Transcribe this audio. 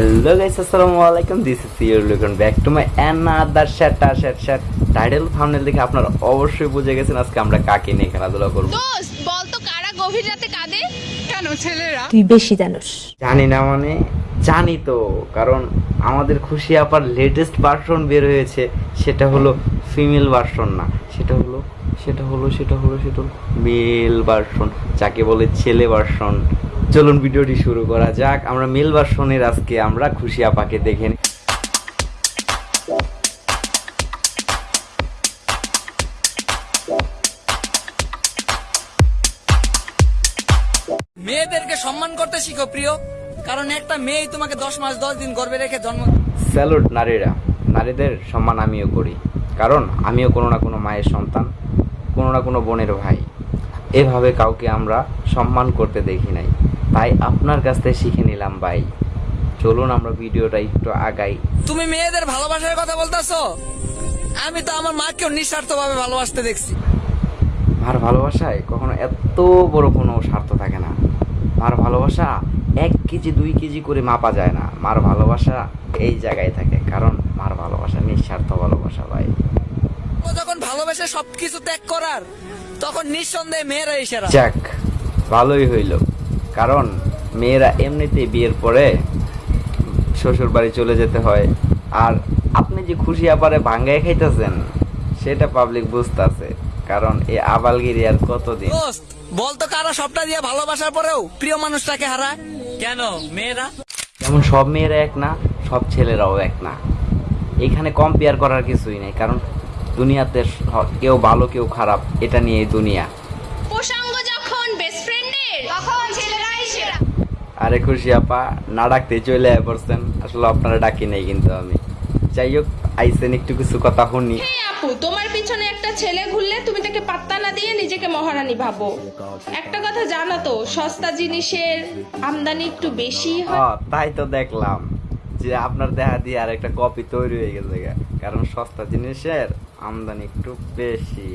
Hello guys আসসালামু আলাইকুম this is your লুকন ব্যাক টু মাই অ্যানাদার শ্যাট শ্যাট শ্যাট টাইটেল থাম্বনেল দেখে আপনারা অবশ্যই বুঝে গেছেন আজকে আমরা কাকে নিয়ে খেলাধুলা করব। দোস্ত বল তো কারা গভীর রাতে কাঁদে? কেন ছেলেরা? তুই বেশি জানোস। জানি না মানে জানি তো কারণ আমাদের খুশি আপার লেটেস্ট ভার্সন বের হয়েছে সেটা হলো ফিমেল ভার্সন না। সেটা হলো সেটা হলো সেটা হলো সেটা হলো মেল ভার্সন যাকে বলে ছেলে ভার্সন চলুন ভিডিওটি শুরু করা যাক। আমরা মেল ভার্সনের আজকে আমরা খুশি আপাকে দেখে। মেয়েদেরকে সম্মান করতে শিখো প্রিয়। কারণ একটা মেয়ে তোমাকে দশ মাস দশ দিন গর্বে রেখে জন্ম স্যালুট নারীরা। নারীদের সম্মান আমিও করি। কারণ আমিও কোনো না কোনো মায়ের সন্তান কোনো না কোনো বোনের ভাই। এভাবে কাউকে আমরা সম্মান করতে দেখি নাই। তাই আপনার কাছ থেকে শিখে নিলাম ভাই। চলুন আমরা ভিডিওটা একটু আগাই। তুমি মেয়েদের ভালোবাসার কথা বলতেছো? আমি তো আমার মাকেও নিঃস্বার্থ ভাবে ভালোবাসতে দেখছি। মার ভালোবাসায় কখনো এত বড় কোনো স্বার্থ থাকে না। মার ভালোবাসা এক কেজি দুই কেজি করে মাপা যায় না। মার ভালোবাসা এই জায়গায় থাকে কারণ মার ভালোবাসা নিঃস্বার্থ ভালোবাসা ভাই। যখন ভালোবেসে সবকিছু ত্যাগ করার তখন নিঃসন্দেহে মেয়েরা ইশারা। যাক ভালোই হইল। কারণ মেয়েরা এমনিতেই বিয়ের পরে শ্বশুর বাড়ি চলে যেতে হয়। আর আপনি যে খুশি আপারে ভাঙ্গায় খাইতেছেন সেটা পাবলিক বুঝতেছে কারণ এই আবালগিরি আর কতদিন? বলতো কারা সবটা দিয়ে ভালোবাসার পরেও প্রিয় মানুষটাকে হারায়? কেন মেয়েরা? যেমন সব মেয়েরা এক না সব ছেলেরাও এক না। এখানে কম্পেয়ার করার কিছুই নেই কারণ দুনিয়াতে কেউ ভালো কেউ খারাপ এটা নিয়ে দুনিয়া। আরে খুশি আপা। না ডাকতে চলে পড়ছেন। আসলে আপনারা ডাকি নাই কিন্তু আমি। যাই হোক আইসেন একটু কিছু কথা শুনি। আপু তোমার পিছনে একটা ছেলে ঘুরলে তুমি তাকে পাত্তা না দিয়ে নিজেকে মহারানী ভাবো। একটা কথা জানো তো সস্তা জিনিসের আমদানি একটু বেশি হয়। তাই তো দেখলাম। যে আপনার দেখা দিয়ে আর একটা কপি তৈরি হয়ে গেছে কারণ সস্তা জিনিসের আমদানি একটু বেশি।